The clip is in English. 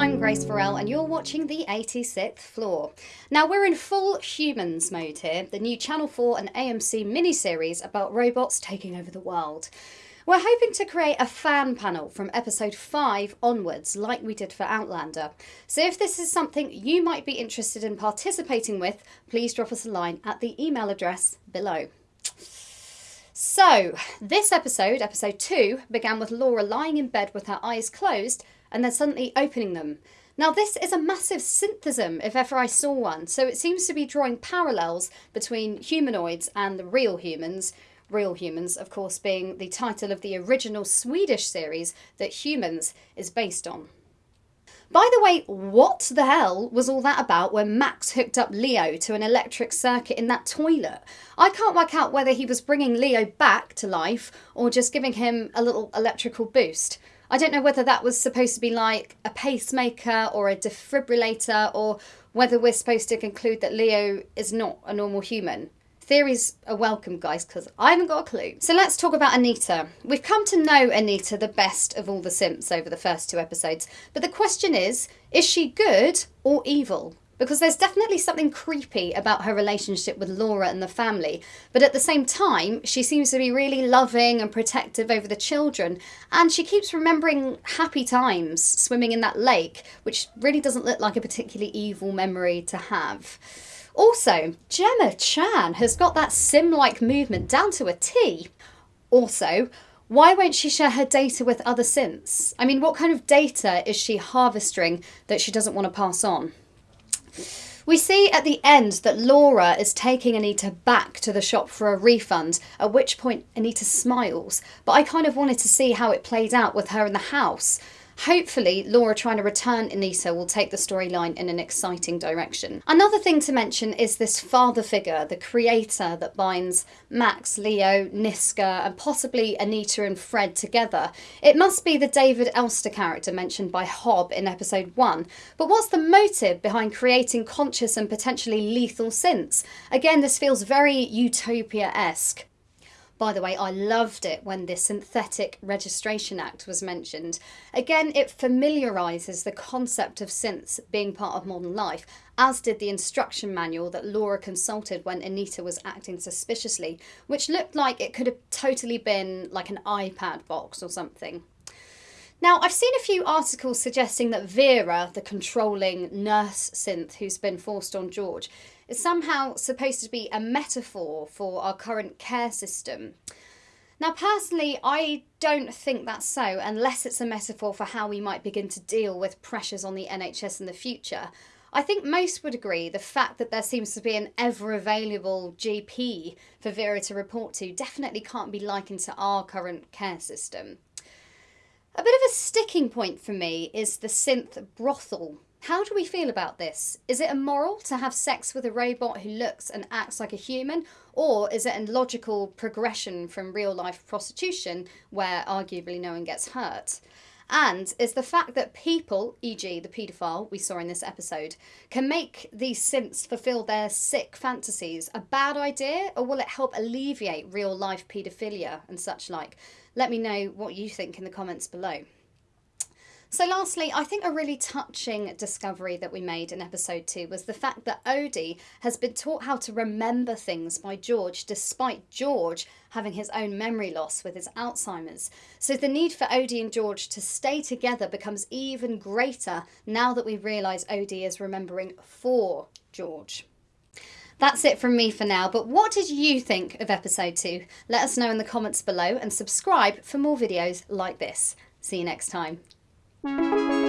I'm Grace Farrell, and you're watching the 86th Floor. Now, we're in full humans mode here, the new Channel 4 and AMC miniseries about robots taking over the world. We're hoping to create a fan panel from episode 5 onwards, like we did for Outlander. So, if this is something you might be interested in participating with, please drop us a line at the email address below. So, this episode, episode 2, began with Laura lying in bed with her eyes closed and then suddenly opening them. Now, this is a massive synthism, if ever I saw one, so it seems to be drawing parallels between humanoids and the real humans. Real Humans, of course, being the title of the original Swedish series that Humans is based on. By the way, what the hell was all that about when Max hooked up Leo to an electric circuit in that toilet? I can't work out whether he was bringing Leo back to life or just giving him a little electrical boost. I don't know whether that was supposed to be like a pacemaker or a defibrillator or whether we're supposed to conclude that Leo is not a normal human. Theories are welcome, guys, because I haven't got a clue. So let's talk about Anita. We've come to know Anita the best of all the synths over the first two episodes, but the question is is she good or evil? Because there's definitely something creepy about her relationship with Laura and the family. But at the same time, she seems to be really loving and protective over the children, and she keeps remembering happy times swimming in that lake, which really doesn't look like a particularly evil memory to have. Also, Gemma Chan has got that synth like movement down to a T. Also, why won't she share her data with other synths? I mean, what kind of data is she harvesting that she doesn't want to pass on? We see at the end that Laura is taking Anita back to the shop for a refund, at which point Anita smiles. But I kind of wanted to see how it played out with her in the house. Hopefully, Laura trying to return Anita will take the storyline in an exciting direction. Another thing to mention is this father figure, the creator that binds Max, Leo, Niska, and possibly Anita and Fred together. It must be the David Elster character mentioned by Hobb in episode 1. But what's the motive behind creating conscious and potentially lethal synths? Again, this feels very Utopia esque. By the way, I loved it when the Synthetic Registration Act was mentioned. Again, it familiarises the concept of synths being part of modern life, as did the instruction manual that Laura consulted when Anita was acting suspiciously, which looked like it could have totally been like an iPad box or something. Now, I've seen a few articles suggesting that Vera, the controlling nurse synth who's been forced on George, is somehow supposed to be a metaphor for our current care system. Now, personally, I don't think that's so, unless it's a metaphor for how we might begin to deal with pressures on the NHS in the future. I think most would agree the fact that there seems to be an ever available GP for Vera to report to definitely can't be likened to our current care system. A bit of a sticking point for me is the synth brothel. How do we feel about this? Is it immoral to have sex with a robot who looks and acts like a human, or is it a logical progression from real life prostitution where arguably no one gets hurt? And is the fact that people, e.g., the paedophile we saw in this episode, can make these synths fulfill their sick fantasies a bad idea, or will it help alleviate real life paedophilia and such like? Let me know what you think in the comments below. So, lastly, I think a really touching discovery that we made in episode two was the fact that Odi has been taught how to remember things by George, despite George having his own memory loss with his Alzheimer's. So, the need for Odi and George to stay together becomes even greater now that we realise Odi is remembering for George. That's it from me for now, but what did you think of episode 2? Let us know in the comments below and subscribe for more videos like this. See you next time. Música